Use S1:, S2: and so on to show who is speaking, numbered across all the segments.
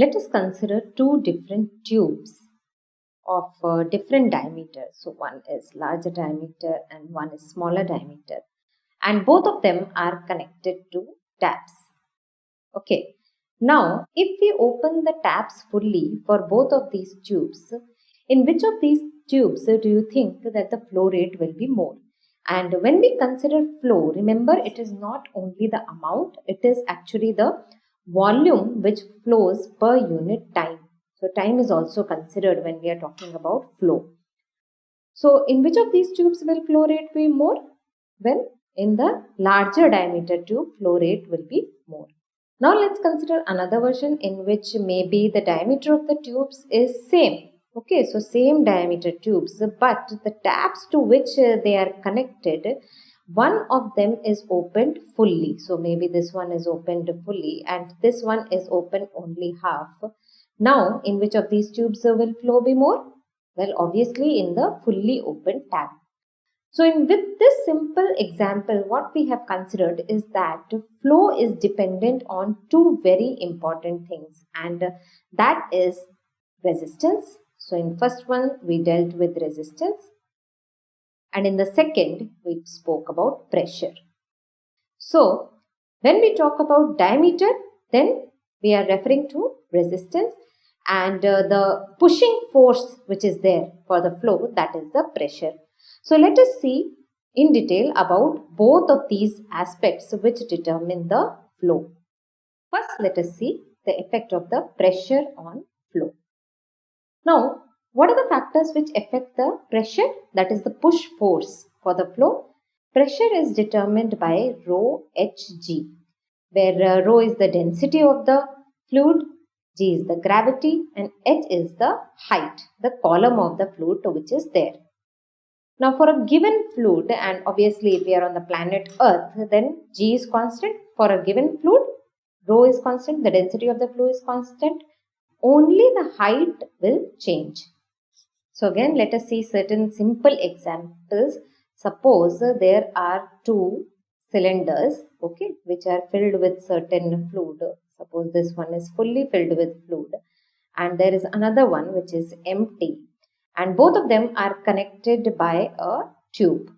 S1: Let us consider two different tubes of uh, different diameter. So one is larger diameter and one is smaller diameter and both of them are connected to taps. Okay. Now if we open the taps fully for both of these tubes, in which of these tubes do you think that the flow rate will be more? And when we consider flow, remember it is not only the amount, it is actually the volume which flows per unit time. So time is also considered when we are talking about flow. So in which of these tubes will flow rate be more? Well, in the larger diameter tube, flow rate will be more. Now let's consider another version in which maybe the diameter of the tubes is same. Okay, so same diameter tubes, but the taps to which uh, they are connected one of them is opened fully. So maybe this one is opened fully and this one is open only half. Now in which of these tubes will flow be more? Well obviously in the fully open tap. So in with this simple example what we have considered is that flow is dependent on two very important things and that is resistance. So in first one we dealt with resistance and in the second we spoke about pressure. So when we talk about diameter then we are referring to resistance and uh, the pushing force which is there for the flow that is the pressure. So let us see in detail about both of these aspects which determine the flow. First let us see the effect of the pressure on flow. Now what are the factors which affect the pressure? That is the push force for the flow. Pressure is determined by rho hg, where uh, rho is the density of the fluid, g is the gravity and h is the height, the column of the fluid which is there. Now for a given fluid and obviously if we are on the planet earth then g is constant. For a given fluid rho is constant, the density of the fluid is constant. Only the height will change. So again, let us see certain simple examples. Suppose there are two cylinders, okay, which are filled with certain fluid. Suppose this one is fully filled with fluid and there is another one which is empty and both of them are connected by a tube.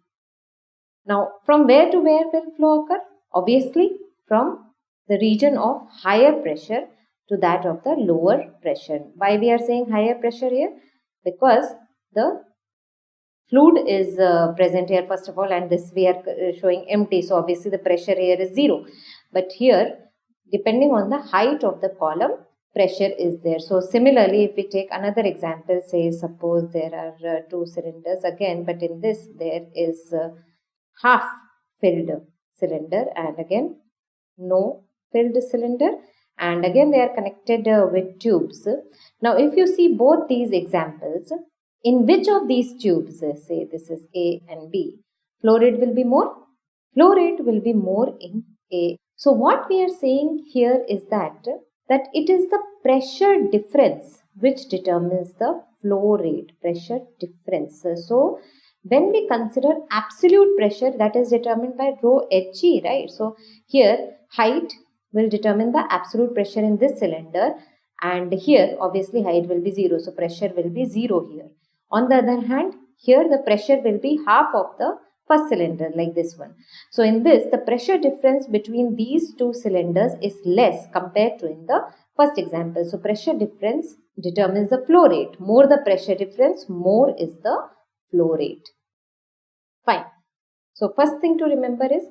S1: Now, from where to where will flow occur? Obviously, from the region of higher pressure to that of the lower pressure. Why we are saying higher pressure here? Because the fluid is uh, present here first of all and this we are uh, showing empty so obviously the pressure here is zero. But here depending on the height of the column pressure is there. So similarly if we take another example say suppose there are uh, two cylinders again but in this there is uh, half filled cylinder and again no filled cylinder and again they are connected uh, with tubes. Now if you see both these examples, in which of these tubes, uh, say this is A and B, flow rate will be more? Flow rate will be more in A. So what we are saying here is that, that it is the pressure difference which determines the flow rate, pressure difference. So when we consider absolute pressure that is determined by rho hg, right? So here height will determine the absolute pressure in this cylinder and here obviously height will be 0 so pressure will be 0 here. On the other hand here the pressure will be half of the first cylinder like this one. So in this the pressure difference between these two cylinders is less compared to in the first example. So pressure difference determines the flow rate. More the pressure difference more is the flow rate. Fine. So first thing to remember is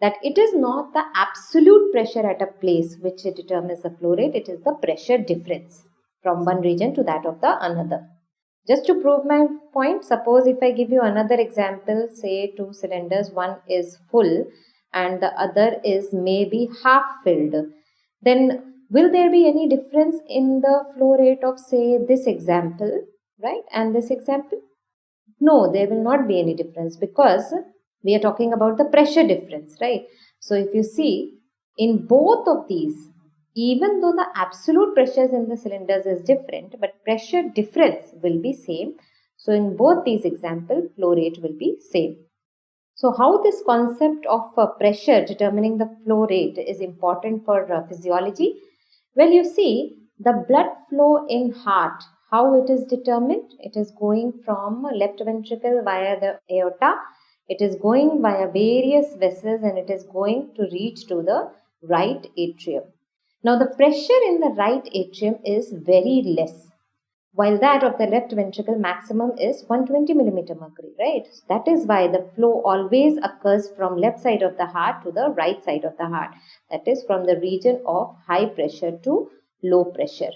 S1: that it is not the absolute pressure at a place which determines the flow rate, it is the pressure difference from one region to that of the another. Just to prove my point, suppose if I give you another example, say two cylinders, one is full and the other is maybe half filled, then will there be any difference in the flow rate of say this example, right, and this example? No, there will not be any difference because we are talking about the pressure difference, right? So if you see in both of these, even though the absolute pressures in the cylinders is different, but pressure difference will be same. So in both these examples, flow rate will be same. So how this concept of uh, pressure determining the flow rate is important for uh, physiology? Well, you see, The blood flow in heart, how it is determined? It is going from left ventricle via the aorta. It is going via various vessels and it is going to reach to the right atrium. Now the pressure in the right atrium is very less while that of the left ventricle maximum is 120 millimeter mercury, right? That is why the flow always occurs from left side of the heart to the right side of the heart. That is from the region of high pressure to low pressure.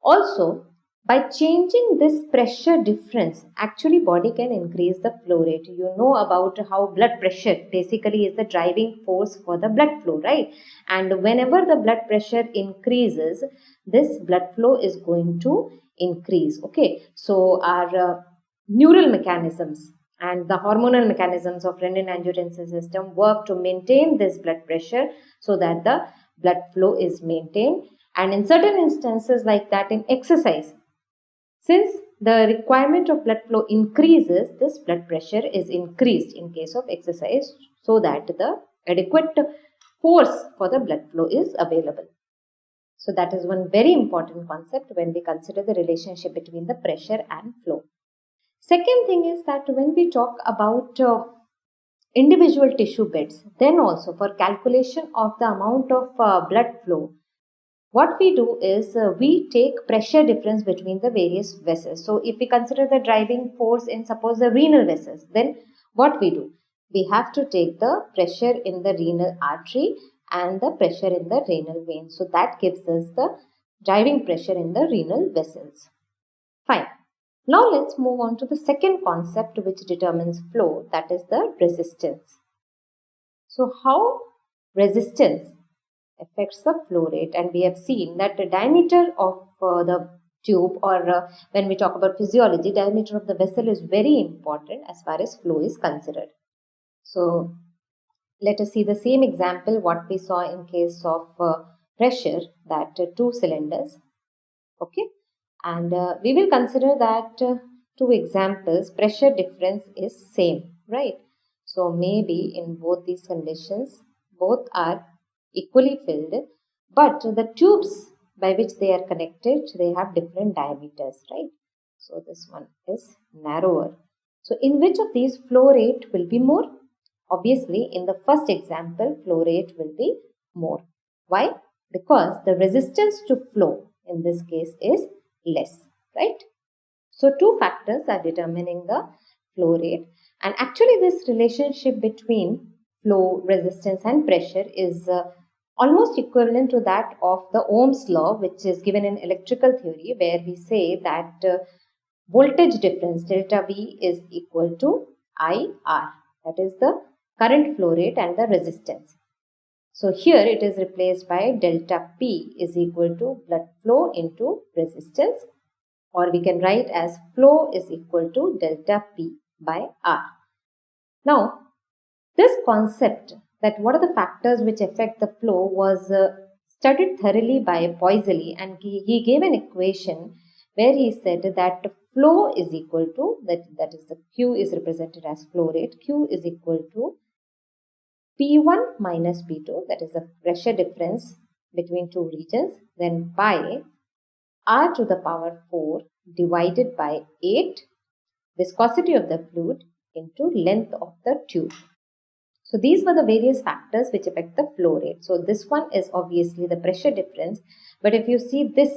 S1: Also, by changing this pressure difference, actually body can increase the flow rate. You know about how blood pressure basically is the driving force for the blood flow, right? And whenever the blood pressure increases, this blood flow is going to increase okay so our uh, neural mechanisms and the hormonal mechanisms of renin angiotensin system work to maintain this blood pressure so that the blood flow is maintained and in certain instances like that in exercise since the requirement of blood flow increases this blood pressure is increased in case of exercise so that the adequate force for the blood flow is available so that is one very important concept when we consider the relationship between the pressure and flow. Second thing is that when we talk about uh, individual tissue beds, then also for calculation of the amount of uh, blood flow, what we do is uh, we take pressure difference between the various vessels. So if we consider the driving force in suppose the renal vessels, then what we do? We have to take the pressure in the renal artery and the pressure in the renal vein. So that gives us the driving pressure in the renal vessels. Fine. Now let's move on to the second concept which determines flow that is the resistance. So how resistance affects the flow rate. And we have seen that the diameter of uh, the tube or uh, when we talk about physiology diameter of the vessel is very important as far as flow is considered. So let us see the same example what we saw in case of uh, pressure that uh, two cylinders. Okay? And uh, we will consider that uh, two examples pressure difference is same right? So maybe in both these conditions both are equally filled but the tubes by which they are connected they have different diameters right so this one is narrower so in which of these flow rate will be more Obviously, in the first example, flow rate will be more. Why? Because the resistance to flow in this case is less, right? So, two factors are determining the flow rate and actually this relationship between flow, resistance and pressure is uh, almost equivalent to that of the Ohm's law which is given in electrical theory where we say that uh, voltage difference delta V is equal to IR that is the current flow rate and the resistance. So here it is replaced by delta P is equal to blood flow into resistance or we can write as flow is equal to delta P by R. Now this concept that what are the factors which affect the flow was uh, studied thoroughly by Poiseuille and he, he gave an equation where he said that flow is equal to that that is the Q is represented as flow rate Q is equal to P1 minus P2 that is the pressure difference between two regions then by R to the power 4 divided by 8 viscosity of the fluid into length of the tube. So these were the various factors which affect the flow rate. So this one is obviously the pressure difference but if you see this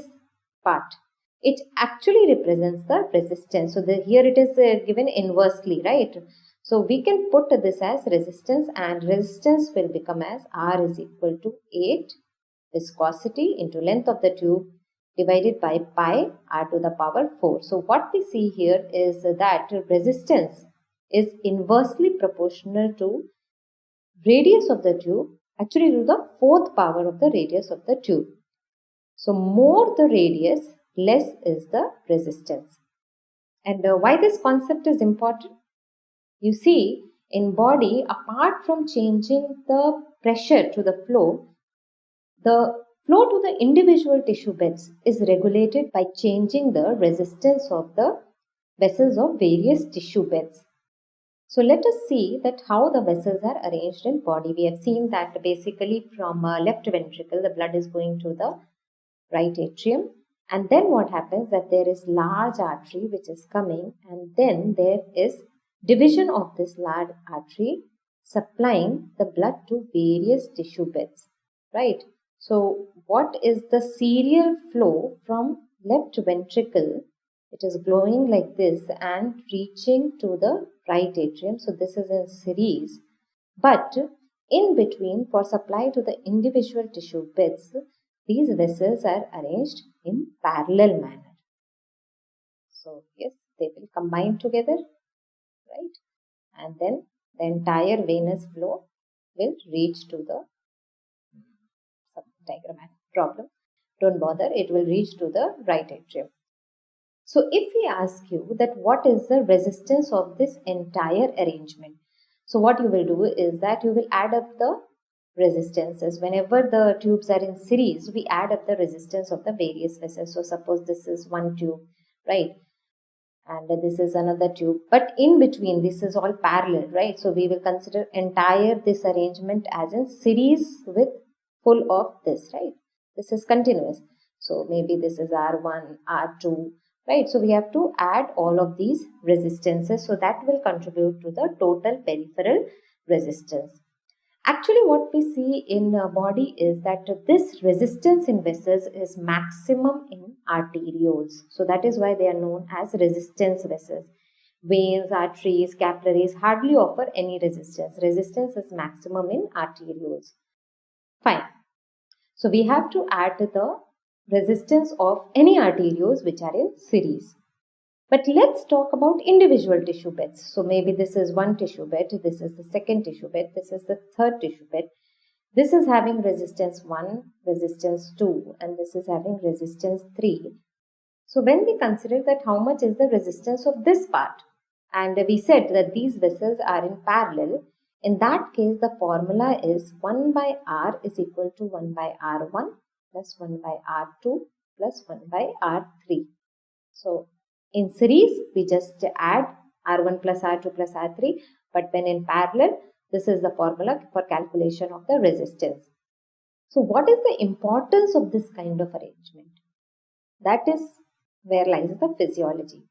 S1: part it actually represents the resistance. So the, here it is uh, given inversely right. So we can put this as resistance and resistance will become as R is equal to 8 viscosity into length of the tube divided by pi r to the power 4. So what we see here is that resistance is inversely proportional to radius of the tube actually to the fourth power of the radius of the tube. So more the radius less is the resistance. And uh, why this concept is important? You see, in body, apart from changing the pressure to the flow, the flow to the individual tissue beds is regulated by changing the resistance of the vessels of various tissue beds. So let us see that how the vessels are arranged in body. We have seen that basically from uh, left ventricle, the blood is going to the right atrium. And then what happens that there is large artery which is coming and then there is division of this large artery supplying the blood to various tissue beds right? So what is the serial flow from left ventricle? It is glowing like this and reaching to the right atrium so this is in series but in between for supply to the individual tissue beds these vessels are arranged in parallel manner. So yes, they will combine together, right? And then the entire venous flow will reach to the diagrammatic problem. Don't bother, it will reach to the right atrium. So if we ask you that what is the resistance of this entire arrangement? So what you will do is that you will add up the resistances. Whenever the tubes are in series, we add up the resistance of the various vessels. So suppose this is one tube, right? And this is another tube. But in between, this is all parallel, right? So we will consider entire this arrangement as in series with full of this, right? This is continuous. So maybe this is R1, R2, right? So we have to add all of these resistances. So that will contribute to the total peripheral resistance. Actually, what we see in body is that this resistance in vessels is maximum in arterioles. So that is why they are known as resistance vessels. Veins, arteries, capillaries hardly offer any resistance. Resistance is maximum in arterioles. Fine. So we have to add the resistance of any arterioles which are in series. But let's talk about individual tissue beds. So maybe this is one tissue bed, this is the second tissue bed, this is the third tissue bed. This is having resistance 1, resistance 2 and this is having resistance 3. So when we consider that how much is the resistance of this part and we said that these vessels are in parallel, in that case the formula is 1 by R is equal to 1 by R1 plus 1 by R2 plus 1 by R3. So in series, we just add R1 plus R2 plus R3. But when in parallel, this is the formula for calculation of the resistance. So what is the importance of this kind of arrangement? That is where lies the physiology.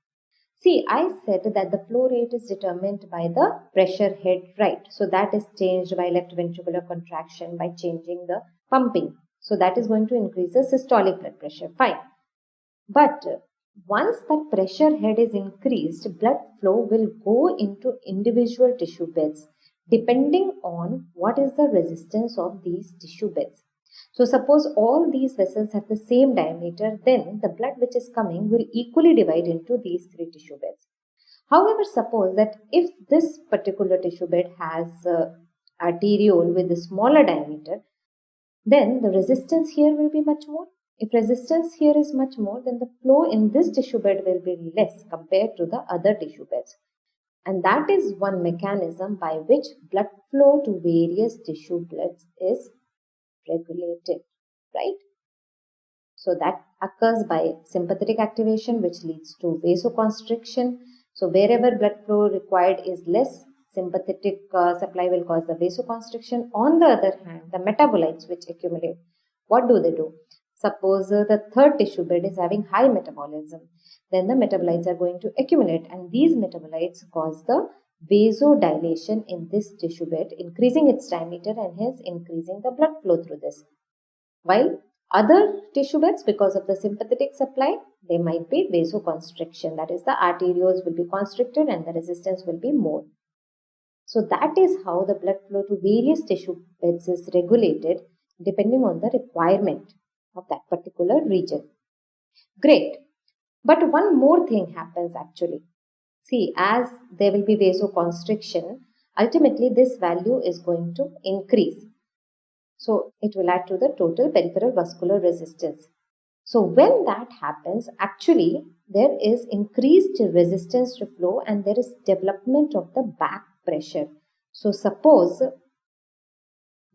S1: See, I said that the flow rate is determined by the pressure head, right? So that is changed by left ventricular contraction by changing the pumping. So that is going to increase the systolic blood pressure. Fine. But once that pressure head is increased, blood flow will go into individual tissue beds depending on what is the resistance of these tissue beds. So suppose all these vessels have the same diameter, then the blood which is coming will equally divide into these three tissue beds. However, suppose that if this particular tissue bed has uh, arteriole with a smaller diameter, then the resistance here will be much more if resistance here is much more, then the flow in this tissue bed will be less compared to the other tissue beds. And that is one mechanism by which blood flow to various tissue beds is regulated, right? So that occurs by sympathetic activation which leads to vasoconstriction. So wherever blood flow required is less, sympathetic uh, supply will cause the vasoconstriction. On the other hand, the metabolites which accumulate, what do they do? Suppose uh, the third tissue bed is having high metabolism, then the metabolites are going to accumulate and these metabolites cause the vasodilation in this tissue bed, increasing its diameter and hence increasing the blood flow through this. While other tissue beds, because of the sympathetic supply, they might be vasoconstriction. That is, the arterioles will be constricted and the resistance will be more. So that is how the blood flow to various tissue beds is regulated depending on the requirement of that particular region. Great. But one more thing happens actually. See, as there will be vasoconstriction, ultimately this value is going to increase. So it will add to the total peripheral vascular resistance. So when that happens, actually there is increased resistance to flow and there is development of the back pressure. So suppose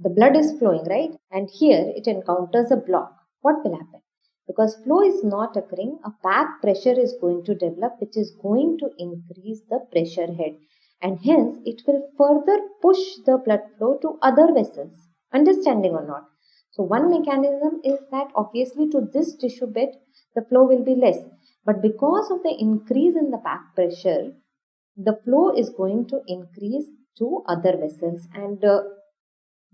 S1: the blood is flowing, right? And here it encounters a block what will happen? Because flow is not occurring, a back pressure is going to develop which is going to increase the pressure head and hence it will further push the blood flow to other vessels. Understanding or not? So one mechanism is that obviously to this tissue bed, the flow will be less. But because of the increase in the back pressure, the flow is going to increase to other vessels. And uh,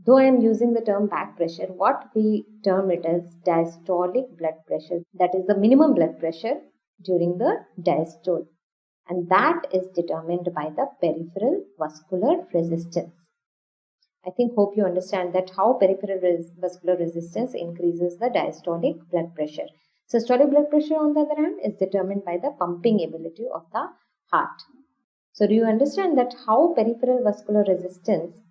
S1: though I am using the term back pressure, what we term it as diastolic blood pressure. That is the minimum blood pressure during the diastole. And that is determined by the peripheral vascular resistance. I think hope you understand that how peripheral res vascular resistance increases the diastolic blood pressure. Systolic blood pressure on the other hand is determined by the pumping ability of the heart. So do you understand that how peripheral vascular resistance,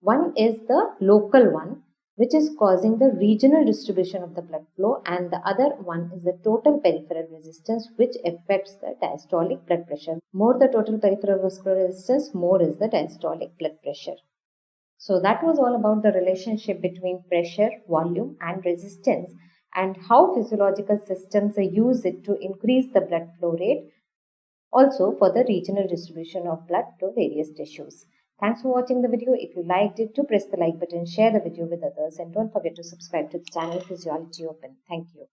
S1: one is the local one which is causing the regional distribution of the blood flow and the other one is the total peripheral resistance which affects the diastolic blood pressure. More the total peripheral vascular resistance, more is the diastolic blood pressure. So that was all about the relationship between pressure, volume and resistance and how physiological systems use it to increase the blood flow rate also for the regional distribution of blood to various tissues. Thanks for watching the video. If you liked it, do press the like button, share the video with others and don't forget to subscribe to the channel Physiology Open. Thank you.